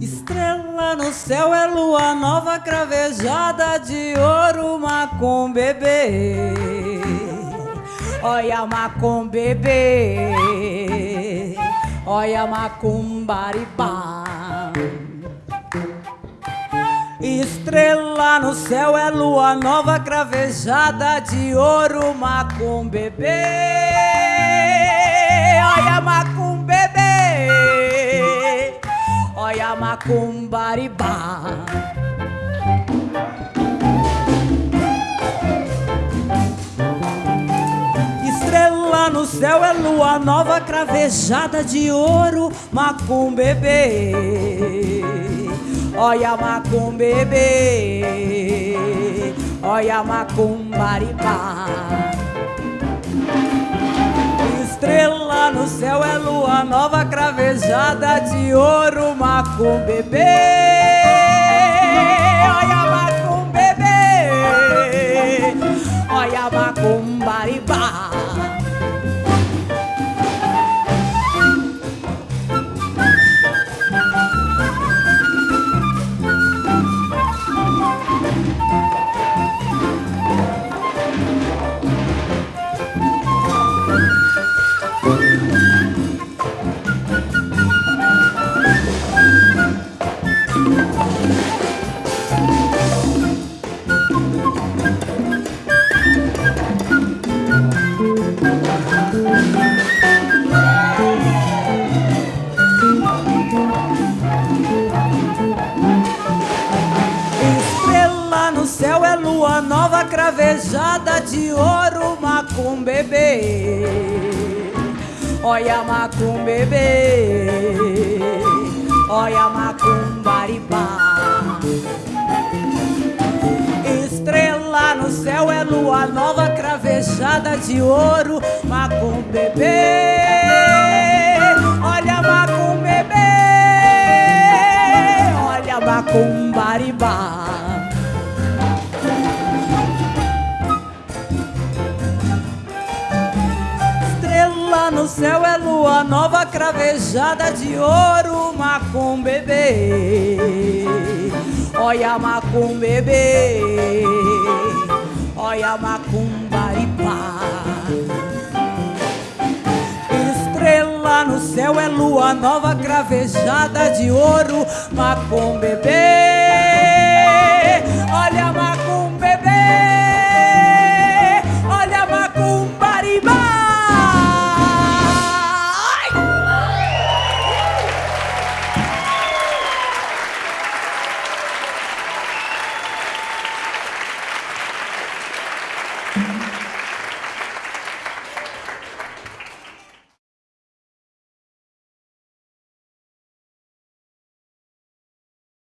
Estrela no céu é lua nova cravejada de ouro macumbebê. Olha macumbebê. Olha macumbaribá. Estrela no céu é lua nova cravejada de ouro, macum bebê. Olha macum bebê. Olha macum baribá. Estrela no céu é lua nova cravejada de ouro, macum Olha macum bebê, olha macum baribá. Estrela no céu é lua nova cravejada de ouro, macum bebê. Cravejada de ouro, macum bebê. Olha macum Estrela no céu é lua nova cravejada de ouro, macum bebê. Olha macum bebê. Olha macum baribá. Estrela no céu é lua nova cravejada de ouro, macum bebê. Olha macum bebê. Olha macum baribá. Estrela no céu é lua nova cravejada de ouro, macum bebê.